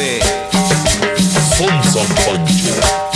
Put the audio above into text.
de Son San